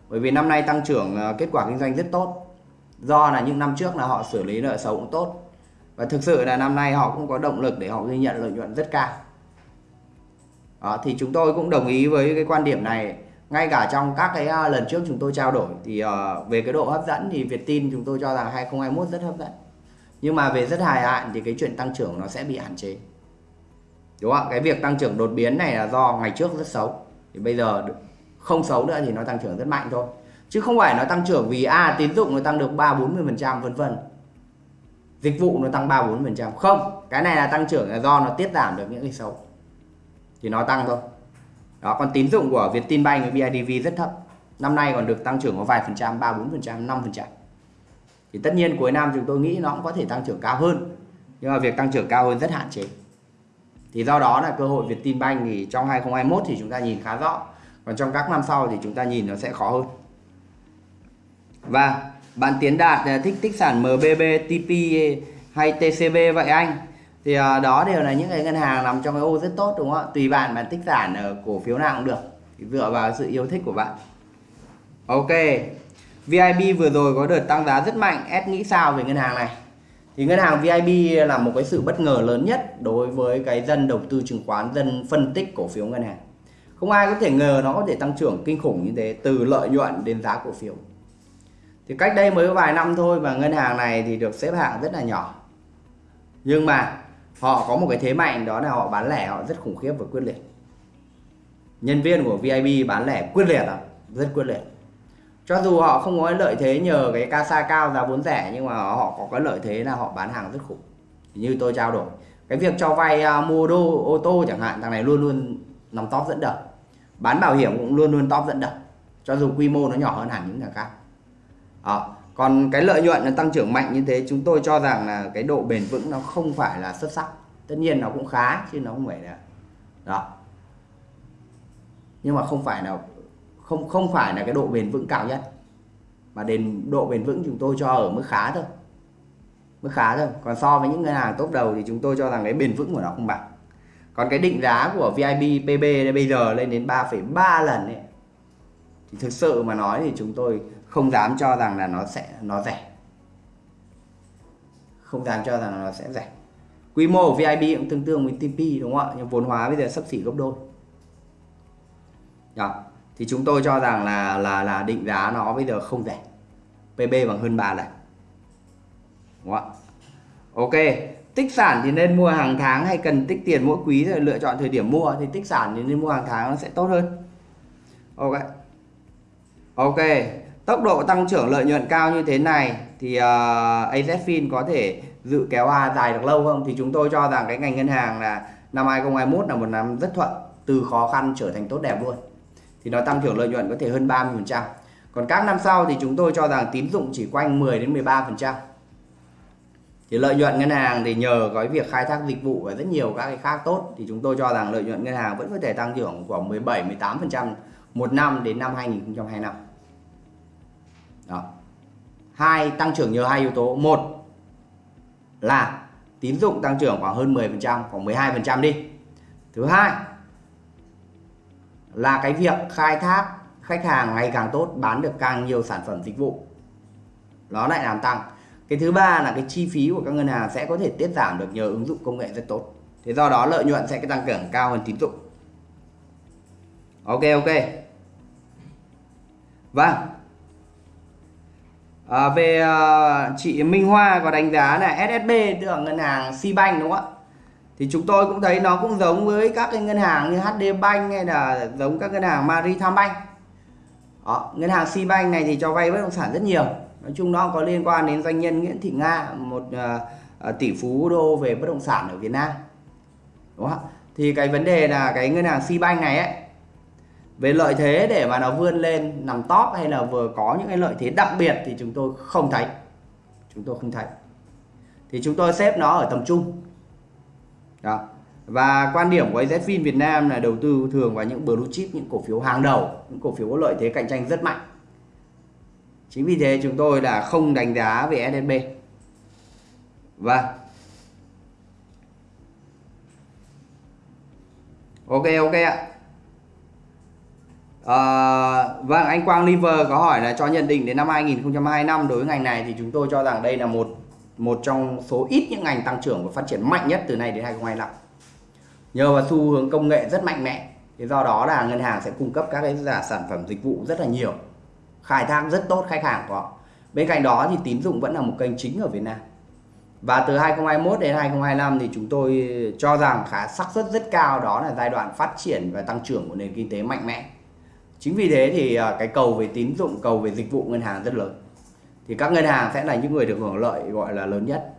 Bởi vì năm nay tăng trưởng uh, kết quả kinh doanh rất tốt. Do là những năm trước là họ xử lý nợ xấu cũng tốt. Và thực sự là năm nay họ cũng có động lực để họ ghi nhận lợi nhuận rất cao. Đó, thì chúng tôi cũng đồng ý với cái quan điểm này ngay cả trong các cái uh, lần trước chúng tôi trao đổi thì uh, về cái độ hấp dẫn thì Việt tin chúng tôi cho rằng 2021 rất hấp dẫn. Nhưng mà về rất hài hạn thì cái chuyện tăng trưởng nó sẽ bị hạn chế. Đúng không ạ? Cái việc tăng trưởng đột biến này là do ngày trước rất xấu. Thì bây giờ không xấu nữa thì nó tăng trưởng rất mạnh thôi. Chứ không phải nó tăng trưởng vì a à, tín dụng nó tăng được ba bốn mươi phần trăm vân vân. Dịch vụ nó tăng ba bốn phần trăm. Không cái này là tăng trưởng là do nó tiết giảm được những cái xấu. Thì nó tăng thôi đó còn tín dụng của Vietinbank với BIDV rất thấp. Năm nay còn được tăng trưởng có vài phần trăm ba bốn phần trăm năm phần trăm. Thì tất nhiên cuối năm chúng tôi nghĩ nó cũng có thể tăng trưởng cao hơn. Nhưng mà việc tăng trưởng cao hơn rất hạn chế. Thì do đó là cơ hội Vietinbank thì trong 2021 thì chúng ta nhìn khá rõ. Còn trong các năm sau thì chúng ta nhìn nó sẽ khó hơn. Và bạn Tiến Đạt à, thích tích sản MBB, TP hay TCB vậy anh? Thì uh, đó đều là những cái ngân hàng nằm trong cái ô rất tốt đúng không ạ? Tùy bạn bạn tích sản ở cổ phiếu nào cũng được. Dựa vào sự yêu thích của bạn. Ok. VIB vừa rồi có đợt tăng giá rất mạnh. S nghĩ sao về ngân hàng này? Thì ngân hàng VIB là một cái sự bất ngờ lớn nhất đối với cái dân đầu tư chứng khoán dân phân tích cổ phiếu ngân hàng. Không ai có thể ngờ nó có thể tăng trưởng kinh khủng như thế từ lợi nhuận đến giá cổ phiếu. Thì cách đây mới vài năm thôi mà ngân hàng này thì được xếp hạng rất là nhỏ. Nhưng mà họ có một cái thế mạnh đó là họ bán lẻ họ rất khủng khiếp và quyết liệt. Nhân viên của vip bán lẻ quyết liệt à rất quyết liệt. Cho dù họ không có lợi thế nhờ cái casa cao giá vốn rẻ nhưng mà họ có cái lợi thế là họ bán hàng rất khủng. Như tôi trao đổi cái việc cho vay uh, mua đô ô tô chẳng hạn thằng này luôn luôn nằm top dẫn đầu. Bán bảo hiểm cũng luôn luôn top dẫn đầu cho dù quy mô nó nhỏ hơn hẳn những nhà khác. Đó còn cái lợi nhuận nó tăng trưởng mạnh như thế chúng tôi cho rằng là cái độ bền vững nó không phải là xuất sắc. Tất nhiên nó cũng khá chứ nó không phải là đó. Nhưng mà không phải là không không phải là cái độ bền vững cao nhất. Mà đến độ bền vững chúng tôi cho ở mức khá thôi. Mức khá thôi. Còn so với những ngân hàng top đầu thì chúng tôi cho rằng cái bền vững của nó không bằng. Còn cái định giá của VIB PB bây giờ lên đến 3,3 lần ấy thì thực sự mà nói thì chúng tôi không dám cho rằng là nó sẽ, nó rẻ. Không dám cho rằng là nó sẽ rẻ. Quy mô của vip cũng tương tương với TP đúng không ạ? Nhưng vốn hóa bây giờ sắp xỉ gấp đôi. Đó thì chúng tôi cho rằng là là là định giá nó bây giờ không rẻ. PB bằng hơn 3 lần. Đúng không ạ? Ok. Tích sản thì nên mua hàng tháng hay cần tích tiền mỗi quý rồi lựa chọn thời điểm mua? Thì tích sản thì nên mua hàng tháng nó sẽ tốt hơn. Ok ok tốc độ tăng trưởng lợi nhuận cao như thế này thì ờ, uh, AZFIN có thể dự kéo A dài được lâu không? Thì chúng tôi cho rằng cái ngành ngân hàng là năm 2021 là một năm rất thuận từ khó khăn trở thành tốt đẹp luôn. Thì nó tăng trưởng lợi nhuận có thể hơn 30% còn các năm sau thì chúng tôi cho rằng tín dụng chỉ quanh 10 đến 13% thì lợi nhuận ngân hàng thì nhờ cái việc khai thác dịch vụ và rất nhiều các cái khác tốt thì chúng tôi cho rằng lợi nhuận ngân hàng vẫn có thể tăng trưởng khoảng 17 18% một năm đến năm 2025 đó. Hai, tăng trưởng nhờ hai yếu tố. Một là tín dụng tăng trưởng khoảng hơn 10% khoảng 12% đi. Thứ hai là cái việc khai thác khách hàng ngày càng tốt, bán được càng nhiều sản phẩm dịch vụ. Nó lại làm tăng. Cái thứ ba là cái chi phí của các ngân hàng sẽ có thể tiết giảm được nhờ ứng dụng công nghệ rất tốt. Thế do đó lợi nhuận sẽ tăng trưởng cao hơn tín dụng ok ok. Vâng. À, về uh, chị Minh Hoa có đánh giá là SSB tức ngân hàng Sibank đúng không ạ? Thì chúng tôi cũng thấy nó cũng giống với các cái ngân hàng như HD Bank hay là giống các ngân hàng Maritime Bank. Đó, ngân hàng Sibank này thì cho vay bất động sản rất nhiều. Nói chung nó có liên quan đến doanh nhân Nguyễn Thị Nga một uh, tỷ phú đô về bất động sản ở Việt Nam. Đúng không ạ? thì cái vấn đề là cái ngân hàng Sibank này ấy về lợi thế để mà nó vươn lên, nằm top hay là vừa có những cái lợi thế đặc biệt thì chúng tôi không thấy. Chúng tôi không thấy. Thì chúng tôi xếp nó ở tầm trung. Đó. Và quan điểm của AZFIN Việt Nam là đầu tư thường vào những blue chip, những cổ phiếu hàng đầu, những cổ phiếu có lợi thế cạnh tranh rất mạnh. Chính vì thế chúng tôi là không đánh giá về SNB và vâng. ok ok ạ à, vâng anh Quang Liver có hỏi là cho nhận định đến năm 2025 đối với ngành này thì chúng tôi cho rằng đây là một một trong số ít những ngành tăng trưởng và phát triển mạnh nhất từ nay đến 2025 nhờ vào xu hướng công nghệ rất mạnh mẽ thì do đó là ngân hàng sẽ cung cấp các cái giả sản phẩm dịch vụ rất là nhiều khai thác rất tốt khách hàng của họ. Bên cạnh đó thì tín dụng vẫn là một kênh chính ở Việt Nam. Và từ 2021 đến 2025 thì chúng tôi cho rằng khá xác suất rất cao đó là giai đoạn phát triển và tăng trưởng của nền kinh tế mạnh mẽ chính vì thế thì à, cái cầu về tín dụng cầu về dịch vụ ngân hàng rất lớn. Thì các ngân hàng sẽ là những người được hưởng lợi gọi là lớn nhất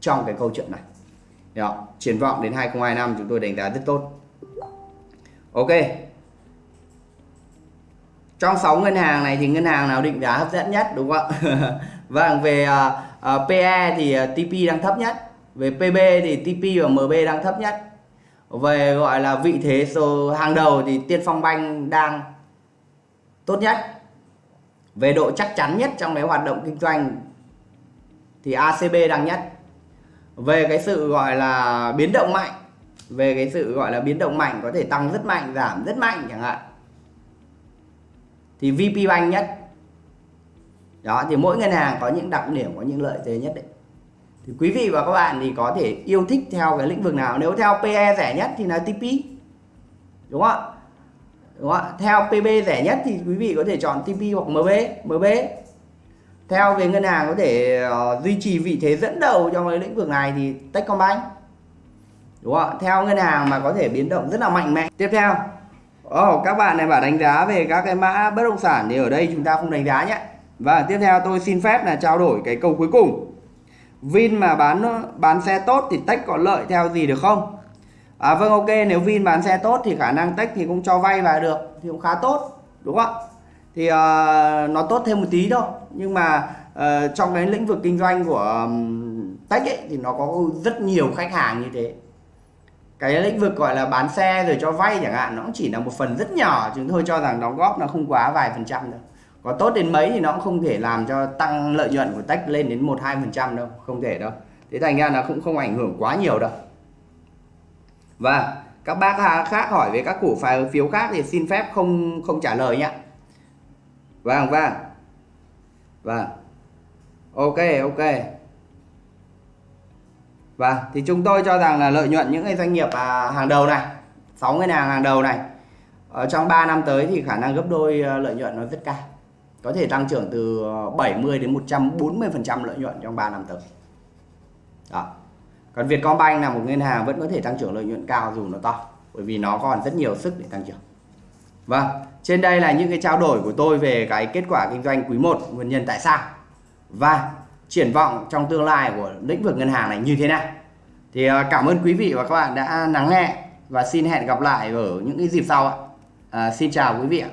trong cái câu chuyện này. Đó. triển vọng đến 2025 chúng tôi đánh giá rất tốt. Ok. Trong 6 ngân hàng này thì ngân hàng nào định giá hấp dẫn nhất đúng không ạ? Vâng về à, à, uh, uh, PE thì uh, TP đang thấp nhất. Về PB thì TP và MB đang thấp nhất về gọi là vị thế số hàng đầu thì Tiên Phong Banh đang tốt nhất. Về độ chắc chắn nhất trong cái hoạt động kinh doanh thì ACB đang nhất. Về cái sự gọi là biến động mạnh, về cái sự gọi là biến động mạnh có thể tăng rất mạnh, giảm rất mạnh chẳng hạn, thì VP Bank nhất. Đó, thì mỗi ngân hàng có những đặc điểm, có những lợi thế nhất định thì quý vị và các bạn thì có thể yêu thích theo cái lĩnh vực nào. Nếu theo PE rẻ nhất thì là TP đúng không ạ? Đúng không ạ? Theo PB rẻ nhất thì quý vị có thể chọn TP hoặc MB MB theo về ngân hàng có thể uh, duy trì vị thế dẫn đầu trong cái lĩnh vực này thì Techcombank. Đúng không ạ? Theo ngân hàng mà có thể biến động rất là mạnh mẽ. Tiếp theo. Oh, các bạn này bảo đánh giá về các cái mã bất động sản thì ở đây chúng ta không đánh giá nhé. Và tiếp theo tôi xin phép là trao đổi cái câu cuối cùng. Vin mà bán bán xe tốt thì Tech có lợi theo gì được không? À, vâng ok nếu Vin bán xe tốt thì khả năng Tech thì cũng cho vay vào được thì cũng khá tốt đúng không ạ? Thì uh, nó tốt thêm một tí thôi nhưng mà uh, trong cái lĩnh vực kinh doanh của um, Tech ấy, thì nó có rất nhiều khách hàng như thế. Cái lĩnh vực gọi là bán xe rồi cho vay chẳng hạn nó cũng chỉ là một phần rất nhỏ chúng tôi cho rằng đóng góp nó không quá vài phần trăm đâu có tốt đến mấy thì nó cũng không thể làm cho tăng lợi nhuận của tech lên đến một hai phần trăm đâu không thể đâu. Thế thành ra nó cũng không ảnh hưởng quá nhiều đâu. Và các bác khác hỏi về các cổ phiếu khác thì xin phép không không trả lời nhé vâng vâng. Vâng. Ok ok. Và thì chúng tôi cho rằng là lợi nhuận những cái doanh nghiệp à, hàng đầu này, 6 ngân hàng hàng đầu này ở trong 3 năm tới thì khả năng gấp đôi à, lợi nhuận nó rất cao. Có thể tăng trưởng từ ờ, 70 đến 140% lợi nhuận trong 3 năm tới. Đó. Còn Vietcombank là một ngân hàng vẫn có thể tăng trưởng lợi nhuận cao dù nó to, bởi vì nó còn rất nhiều sức để tăng trưởng. Vâng, trên đây là những cái trao đổi của tôi về cái kết quả kinh doanh quý 1, nguyên nhân tại sao. Và triển vọng trong tương lai của lĩnh vực ngân hàng này như thế nào thì ờ, cảm ơn quý vị và các bạn đã lắng nghe và xin hẹn gặp lại ở những cái dịp sau ạ à, xin chào quý vị ạ